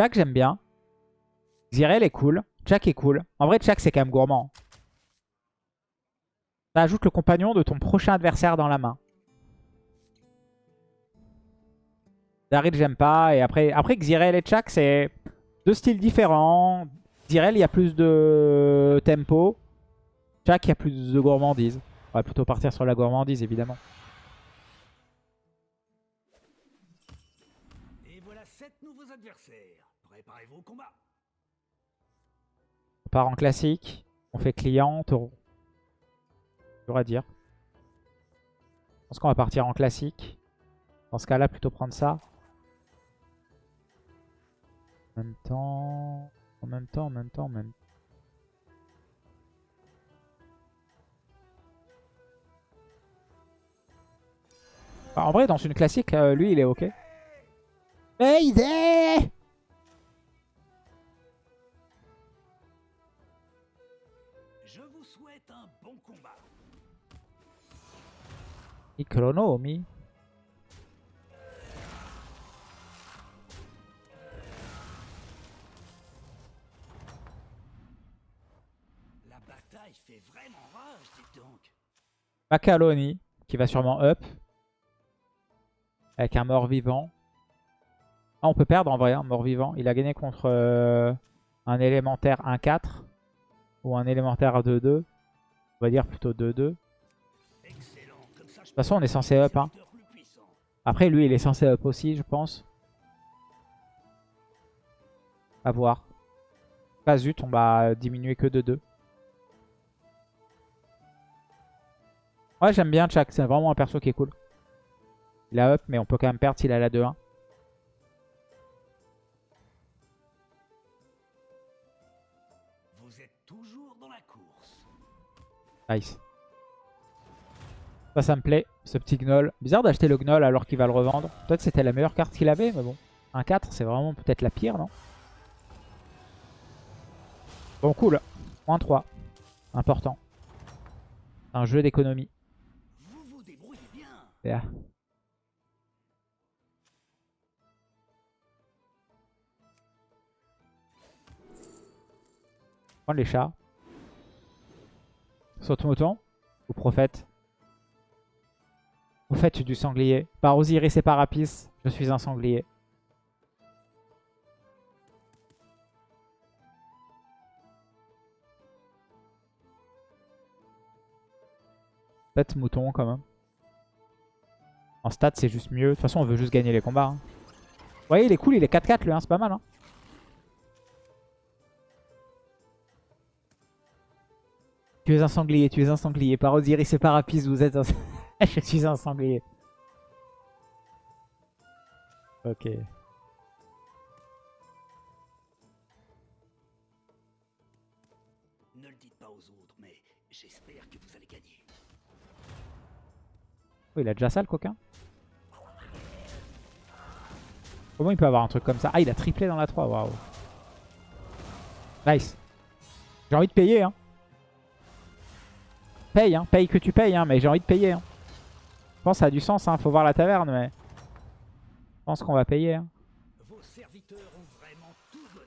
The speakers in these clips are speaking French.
Chak, j'aime bien. Xyrel est cool. Chak est cool. En vrai, Chak, c'est quand même gourmand. Ça ajoute le compagnon de ton prochain adversaire dans la main. Daryl, j'aime pas. Et après, après Xyrel et Chak, c'est deux styles différents. Xyrel, il y a plus de tempo. Chak, il y a plus de gourmandise. On va plutôt partir sur la gourmandise, évidemment. On part en classique. On fait client, taureau. Dur à dire. Je pense qu'on va partir en classique. Dans ce cas-là, plutôt prendre ça. En même temps... En même temps, en même temps, en même Bah, en vrai, dans une classique, euh, lui, il est ok. Mayday Je Chronomi. La bataille fait vraiment rage, dites donc. Macaloni, qui va sûrement up. Avec un mort-vivant. Ah, on peut perdre en vrai, un mort-vivant. Il a gagné contre euh, un élémentaire 1-4. Ou un élémentaire 2-2. On va dire plutôt 2-2. Toute façon, on est censé up. Hein. Après, lui, il est censé up aussi, je pense. À voir. Pas zut, on va diminuer que de 2. Ouais, j'aime bien Chak. C'est vraiment un perso qui est cool. Il a up, mais on peut quand même perdre s'il a la 2-1. Vous êtes toujours dans la course. Nice. Ça, ça me plaît, ce petit Gnoll. Bizarre d'acheter le Gnoll alors qu'il va le revendre. Peut-être c'était la meilleure carte qu'il avait, mais bon. Un 4, c'est vraiment peut-être la pire, non? Bon, cool. Moins 3. Important. Un jeu d'économie. Vous vous débrouillez bien. Yeah. Prendre les chats. Saute mouton ou prophète Prophète du sanglier. Par Osiris et par Apis, je suis un sanglier. Peut-être mouton quand même. En stats, c'est juste mieux. De toute façon, on veut juste gagner les combats. hein. Vous voyez, il est cool, il est 4-4 lui, hein, c'est pas mal. Hein. Tu es un sanglier, tu es un sanglier. Par Osiris et par Apis, vous êtes un... Je suis un sanglier. Ok. Ne le dites pas aux autres, mais j'espère que vous allez gagner. Oh, il a déjà ça le coquin? Comment il peut avoir un truc comme ça? Ah, il a triplé dans la 3, waouh. Nice. J'ai envie de payer, hein. Paye, hein. Paye que tu payes, hein. Mais j'ai envie de payer, hein. Je pense que ça a du sens, hein. Faut voir la taverne, mais... Je pense qu'on va payer, hein. Vos serviteurs ont vraiment tout donné.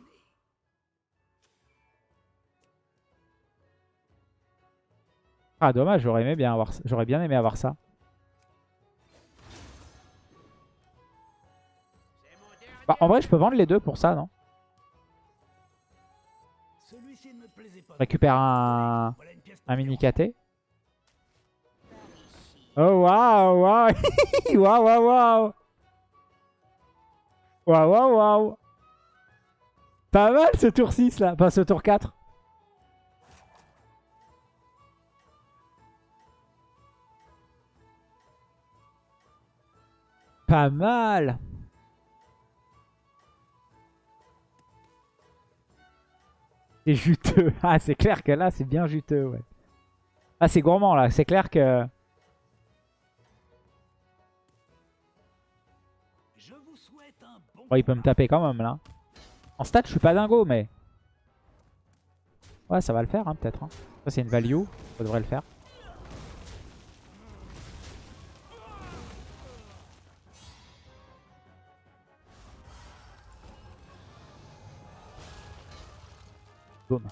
Ah, dommage, j'aurais aimé bien avoir... J'aurais bien aimé avoir ça. Bah, en vrai, je peux vendre les deux pour ça, non? Récupère un, un mini. KT. Oh, waouh, waouh. Waouh, waouh, waouh. Waouh, waouh, waouh. Pas mal ce tour 6 là. Enfin, ce tour 4. Pas mal. C'est juteux. Ah, c'est clair que là, c'est bien juteux, ouais. Ah, c'est gourmand, là. C'est clair que... Oh, il peut me taper quand même, là. En stat, je suis pas dingo, mais... Ouais, ça va le faire, hein, peut-être. hein. Ça, c'est une value. Ça devrait le faire. Boum.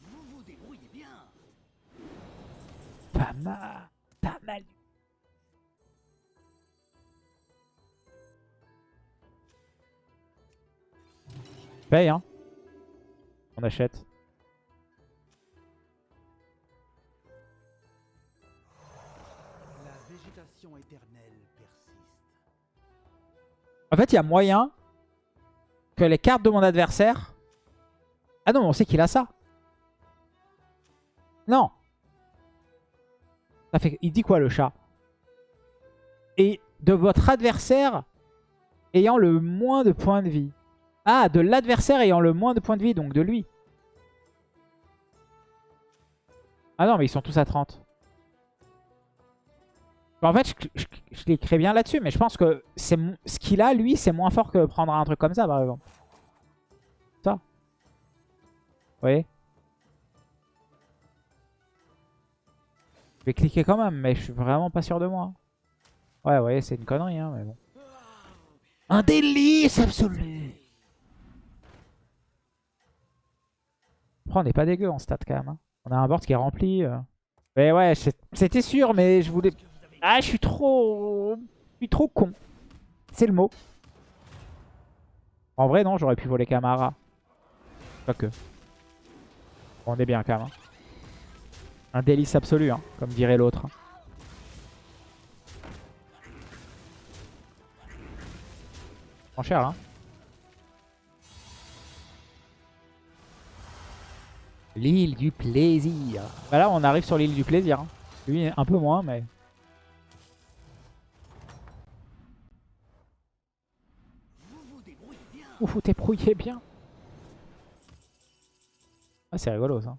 Vous vous débrouillez bien. Pas mal. Paye, hein. On achète. La végétation éternelle persiste. En fait, il y a moyen que les cartes de mon adversaire... Ah non, on sait qu'il a ça. Non. Il dit quoi, le chat? Et de votre adversaire ayant le moins de points de vie. Ah, de l'adversaire ayant le moins de points de vie, donc de lui. Ah non, mais ils sont tous à 30. En fait, je, je, je l'écris bien là-dessus, mais je pense que ce qu'il a, lui, c'est moins fort que prendre un truc comme ça, par exemple. Ça. Vous voyez? Je vais cliquer quand même, mais je suis vraiment pas sûr de moi. Ouais, ouais, c'est une connerie, hein, mais bon. Un délice absolu On n'est pas dégueu en stat quand même. hein. On a un board qui est rempli. euh. Mais ouais, c'était sûr, mais je voulais... Ah, je suis trop... Je suis trop con. C'est le mot. En vrai, non, j'aurais pu voler Camara. Pas que. Bon, on est bien quand même. hein. Un délice absolu, hein, comme dirait l'autre. hein. Prends cher, hein. L'île du plaisir. Bah là, on arrive sur l'île du plaisir. hein. Lui, un peu moins, mais... Vous vous débrouillez bien. Ah, c'est rigolo, ça.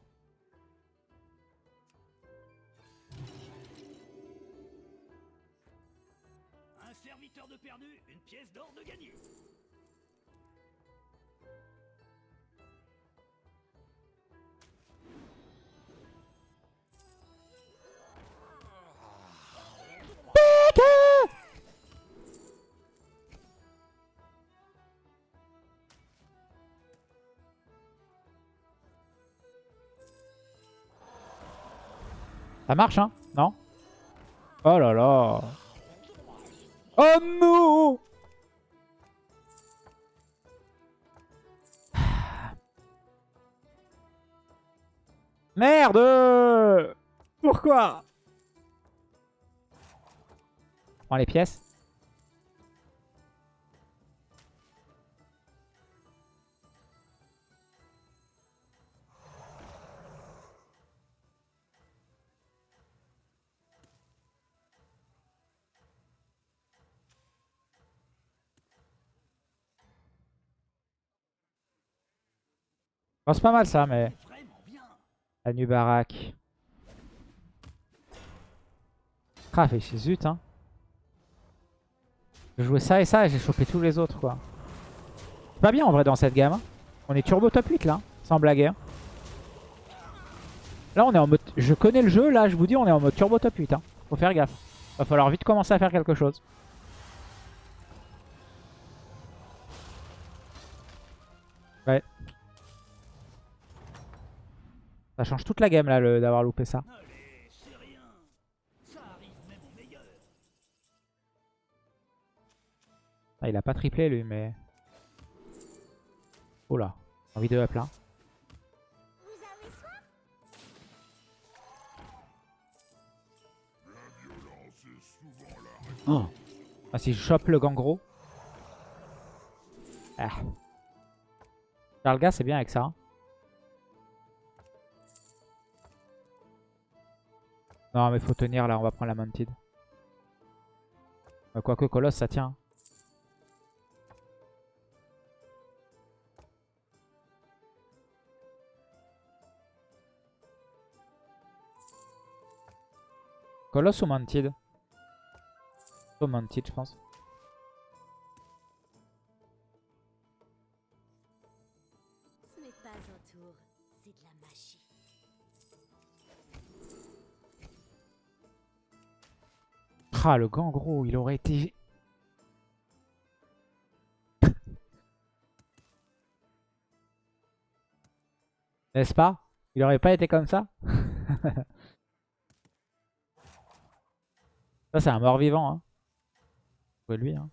Ça marche, hein Non? Oh là là. Oh non Merde! Pourquoi? Prends les pièces. C'est pas mal ça, mais... La Nubarak. Ah, fait zut, hein. J'ai joué ça et ça et j'ai chopé tous les autres, quoi. C'est pas bien en vrai dans cette gamme. hein. On est turbo top 8 là, sans blaguer. hein. Là, on est en mode. Je connais le jeu, là, je vous dis, on est en mode turbo top 8. Hein. Faut faire gaffe. Va falloir vite commencer à faire quelque chose. Ouais. Ça change toute la game là d'avoir loupé ça. Allez, même au. Ah, il a pas triplé lui, mais. Oh là, envie de up là. Oh. Ah, si je chope le gangro. Ah. Charles c'est bien avec ça. hein. Non, mais faut tenir là, on va prendre la mounted. Euh, Quoique Colosse, ça tient. Colosse ou Mounted? Plutôt Mounted, je pense. Ah, le gangro, il aurait été... N'est-ce pas? Il aurait pas été comme ça? Ça, c'est un mort-vivant. vois-lui. hein.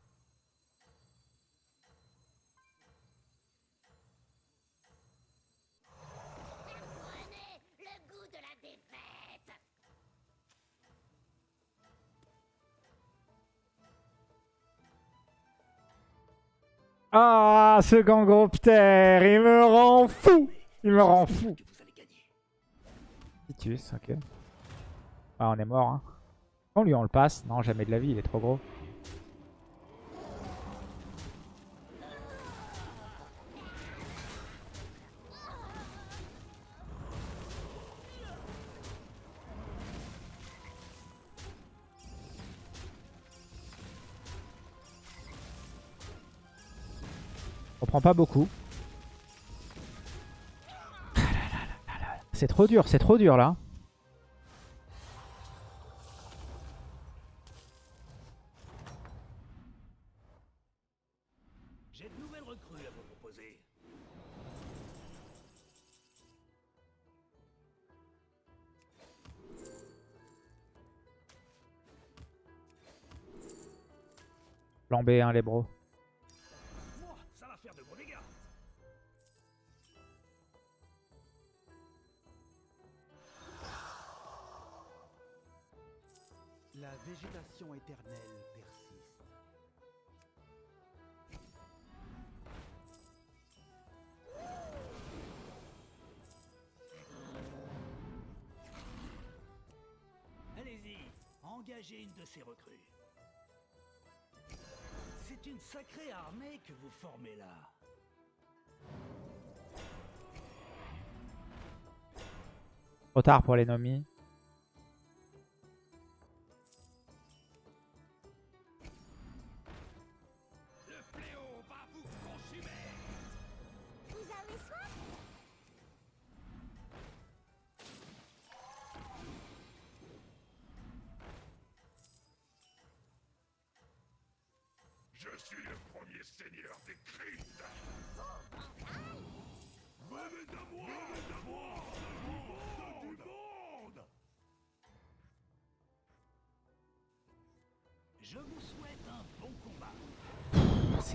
Ah, ce gangroptère, il me rend fou Il me rend fou. Titus, ok. Ah, on est mort. Hein. On lui, on le passe. Non, jamais de la vie, il est trop gros. On prend pas beaucoup. C'est trop dur, c'est trop dur là. J'ai de nouvelles recrues à vous proposer. Plan B1 les bros. Engagez une de ces recrues. C'est une sacrée armée que vous formez là. Trop tard pour les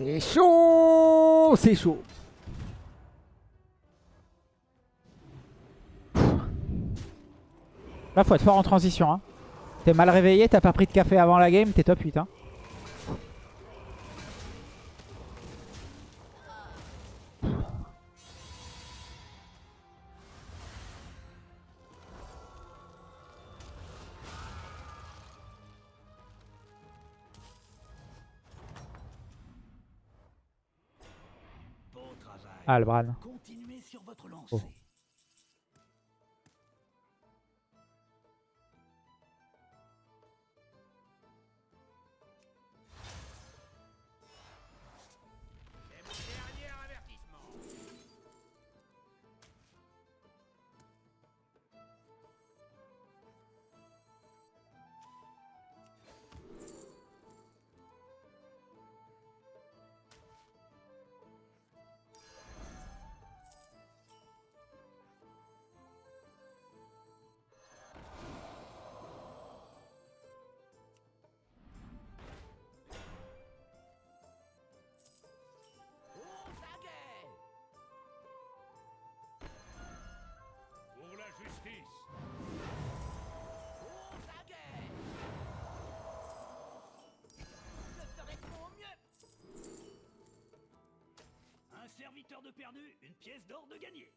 C'est chaud C'est chaud Là, faut être fort en transition. Hein. T'es mal réveillé, t'as pas pris de café avant la game, t'es top 8. Hein. Continuez sur votre lancée. Oh. 8 heures de perdu, une pièce d'or de gagné.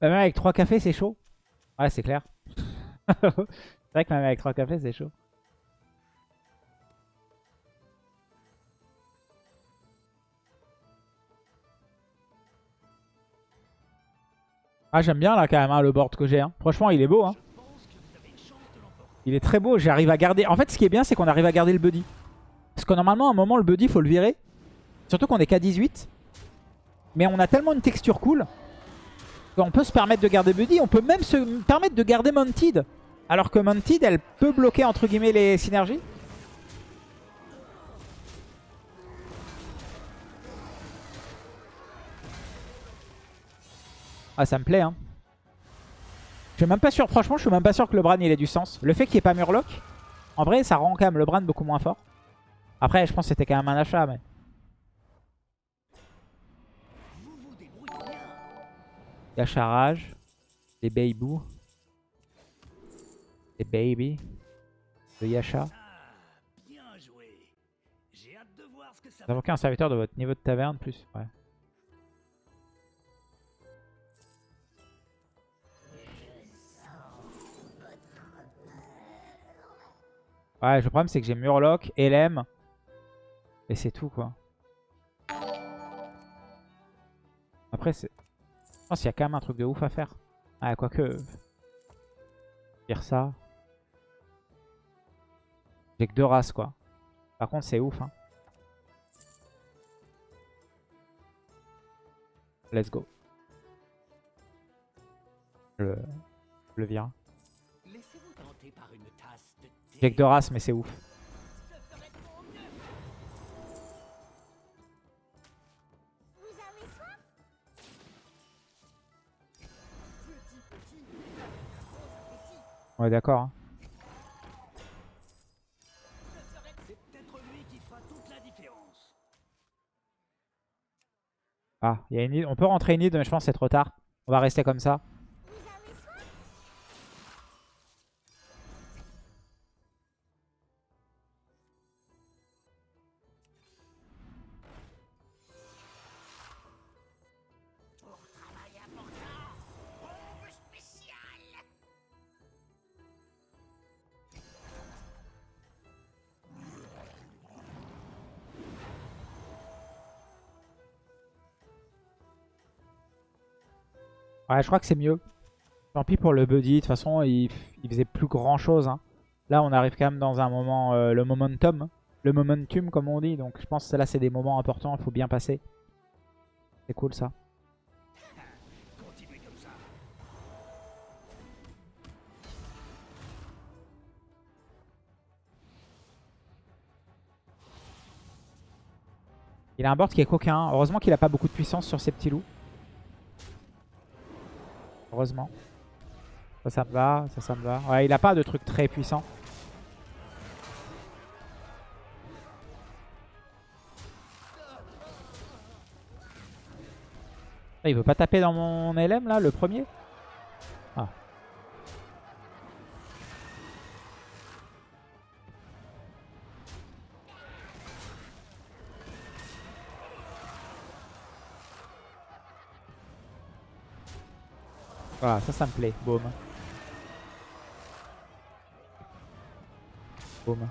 Même avec 3 cafés, c'est chaud? Ouais, c'est clair. c'est vrai que même avec 3 cafés, c'est chaud. Ah, j'aime bien là quand même le board que j'ai. Hein. Franchement, il est beau. Hein. Il est très beau. J'arrive à garder... En fait, ce qui est bien, c'est qu'on arrive à garder le buddy. Parce que normalement, à un moment, le buddy, faut le virer. Surtout qu'on est qu'à 18. Mais on a tellement une texture cool qu'on peut se permettre de garder buddy. On peut même se permettre de garder Mounted. Alors que Mounted, elle peut bloquer, entre guillemets, les synergies. Ah, ça me plaît, hein. Je suis même pas sûr, franchement, je suis même pas sûr que le Bran il ait du sens. Le fait qu'il n'y ait pas Murloc, en vrai, ça rend quand même le Bran beaucoup moins fort. Après, je pense que c'était quand même un achat, mais... J'ai hâte de voir ce que ça Vous va invoquez un serviteur de votre niveau de taverne plus. Ouais. Ouais, le problème c'est que j'ai Murloc, LM. Et c'est tout quoi. Après, c'est. Je pense qu'il y a quand même un truc de ouf à faire. Ah, quoique. Dire ça. J'ai que deux races quoi. Par contre, c'est ouf hein. Let's go. Je le, le vire. J'ai que deux races, mais c'est ouf. Fera toute la différence. Ah, y a une. On peut rentrer une île, mais je pense que c'est trop tard. On va rester comme ça. Ouais, je crois que c'est mieux. Tant pis pour le buddy. De toute façon, il, il faisait plus grand chose. hein. Là, on arrive quand même dans un moment, euh, le momentum. hein. Le momentum, comme on dit. Donc, je pense que là, c'est des moments importants. Il faut bien passer. C'est cool, ça. Il a un board qui est coquin. Heureusement qu'il a pas beaucoup de puissance sur ses petits loups. Heureusement. Ça, ça me va. Ça, ça me va. Ouais, il a pas de truc très puissant. Ah, il veut pas taper dans mon LM là, le premier? Voilà, ça, ça me plaît. Boum. Boum.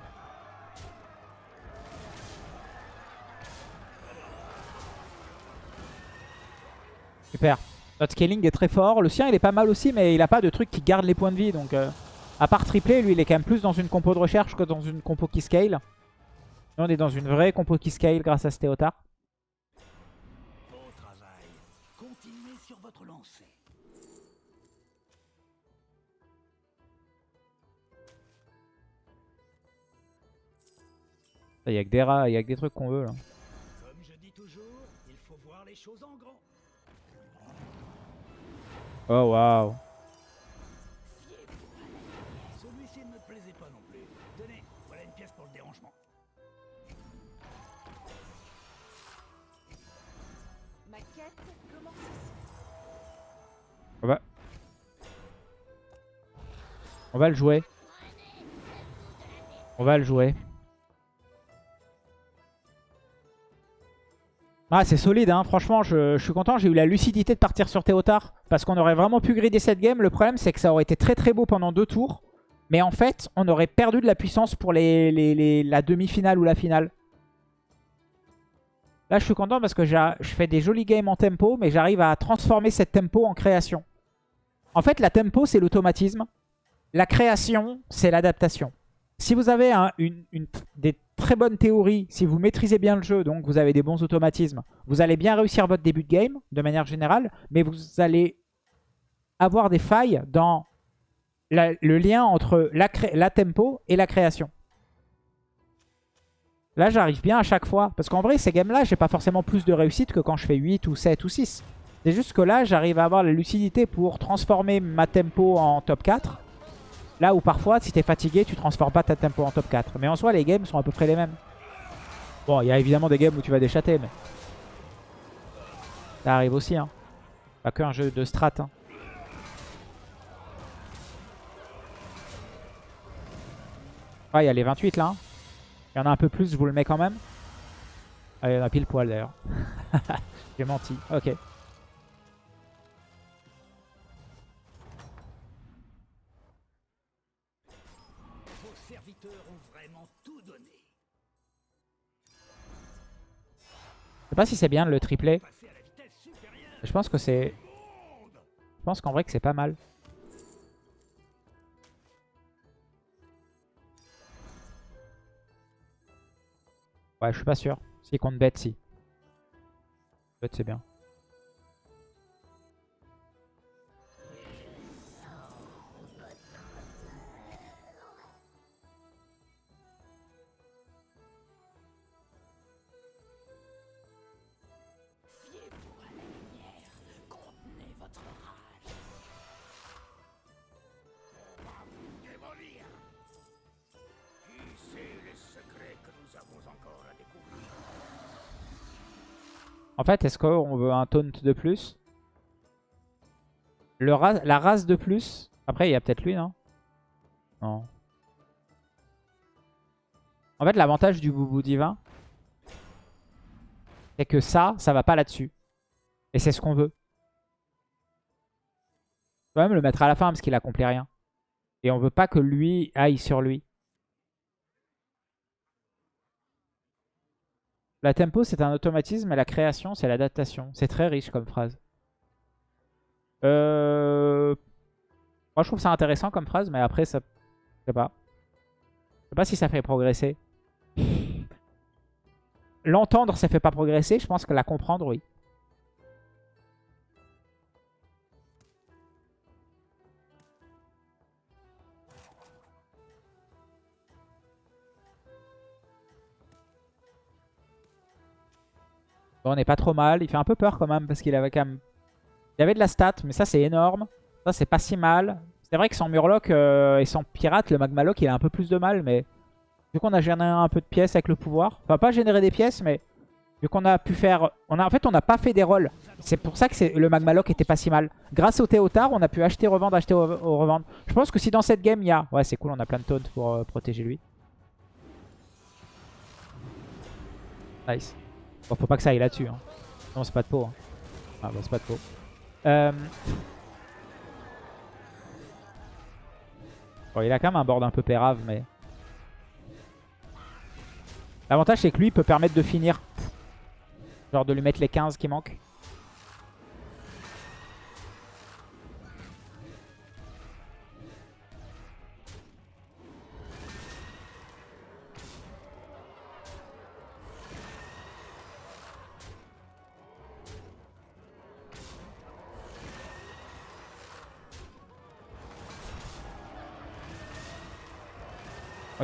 Super. Notre scaling est très fort. Le sien, il est pas mal aussi, mais il a pas de truc qui garde les points de vie. Donc, euh, à part tripler, lui, il est quand même plus dans une compo de recherche que dans une compo qui scale. Nous, on est dans une vraie compo qui scale grâce à ce Théotard. Il y a que des rats, il y a que des trucs qu'on veut là. Comme je dis toujours, il faut voir les choses en grand. Oh waouh. Celui-ci ne me plaisait pas non plus. Tenez, voilà une pièce pour le dérangement. Ma quête commence ici. On va... On va le jouer. On va le jouer. Ah, c'est solide, hein. franchement, je, je suis content. J'ai eu la lucidité de partir sur Théotard. Parce qu'on aurait vraiment pu grider cette game. Le problème, c'est que ça aurait été très très beau pendant deux tours. Mais en fait, on aurait perdu de la puissance pour les, les- la demi-finale ou la finale. Là, je suis content parce que je fais des jolis games en tempo, mais j'arrive à transformer cette tempo en création. En fait, la tempo, c'est l'automatisme. La création, c'est l'adaptation. Si vous avez un- une, une- des très bonnes théories, si vous maîtrisez bien le jeu, donc vous avez des bons automatismes, vous allez bien réussir votre début de game, de manière générale, mais vous allez avoir des failles dans le lien entre la tempo et la création. Là, j'arrive bien à chaque fois. Parce qu'en vrai, ces games-là, j'ai pas forcément plus de réussite que quand je fais 8 ou 7 ou 6. C'est juste que là, j'arrive à avoir la lucidité pour transformer ma tempo en top 4. Là où parfois, si t'es fatigué, tu transformes pas ta tempo en top 4. Mais en soi, les games sont à peu près les mêmes. Bon, il y a évidemment des games où tu vas déchater, mais... Ça arrive aussi, hein. Pas qu'un jeu de strat, hein. Ah, il y a les 28 là. hein. Il y en a un peu plus, je vous le mets quand même. Ah, il y en a pile poil d'ailleurs. J'ai menti. Ok. Pas si c'est bien le supérieure. Je pense que c'est... Je pense qu'en vrai que c'est pas mal. Ouais, je suis pas sûr. S'il compte bête, si. Bête, c'est bien. Fait, est-ce qu'on veut un taunt de plus? Le ra- La race de plus? Après, il y a peut-être lui, non? Non. En fait, l'avantage du boubou divin, c'est que ça, ça va pas là-dessus. Et c'est ce qu'on veut. On peut même le mettre à la fin parce qu'il accomplit rien. Et on veut pas que lui aille sur lui. La tempo, c'est un automatisme et la création, c'est l'adaptation. C'est très riche comme phrase. Euh... Moi, je trouve ça intéressant comme phrase, mais après, ça... Je sais pas. Je sais pas si ça fait progresser. L'entendre, ça fait pas progresser. Je pense que la comprendre, oui. On n'est pas trop mal. Il fait un peu peur quand même parce qu'il avait quand même... Il avait de la stat, mais ça c'est énorme. Ça c'est pas si mal. C'est vrai que sans Murloc euh, et sans Pirate, le Magmaloc il a un peu plus de mal, mais... Vu qu'on a généré un peu de pièces avec le pouvoir. Enfin pas générer des pièces, mais... Vu qu'on a pu faire... On a, en fait on n'a pas fait des rolls. C'est pour ça que le Magmaloc était pas si mal. Grâce au Théotard, on a pu acheter, revendre, acheter, re- revendre. Je pense que si dans cette game il y a... Ouais c'est cool, on a plein de taunts pour euh, protéger lui. Nice. Bon, faut pas que ça aille là-dessus. Hein. Non, c'est pas de peau. hein. Ah, bah, c'est pas de peau. Euh... Bon, il a quand même un board un peu pérave, mais... L'avantage, c'est que lui, il peut permettre de finir. Genre de lui mettre les 15 qui manquent.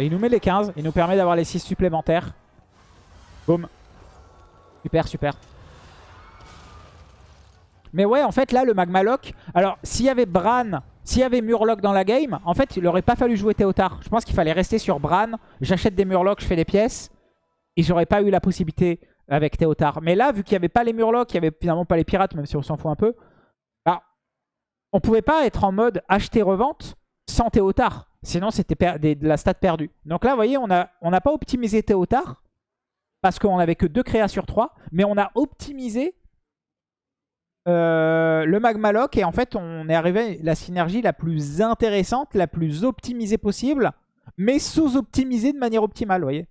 Il nous met les 15, il nous permet d'avoir les 6 supplémentaires. Boum. Super, super. Mais ouais, en fait, là, le Magmaloc... Alors, s'il y avait Bran, s'il y avait Murloc dans la game, en fait, il aurait pas fallu jouer Théotard. Je pense qu'il fallait rester sur Bran. J'achète des Murlocs, je fais des pièces. Et j'aurais pas eu la possibilité avec Théotard. Mais là, vu qu'il n'y avait pas les Murlocs, il n'y avait finalement pas les pirates, même si on s'en fout un peu, bah, on pouvait pas être en mode acheter-revente sans Théotard. Sinon, c'était de la stat perdue. Donc là, vous voyez, on n'a pas optimisé Théotard parce qu'on n'avait que 2 créas sur 3. Mais on a optimisé euh, le Magmaloc. Et en fait, on est arrivé à la synergie la plus intéressante, la plus optimisée possible. Mais sous-optimisée de manière optimale, vous voyez.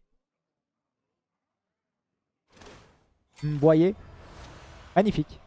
Vous voyez? Magnifique.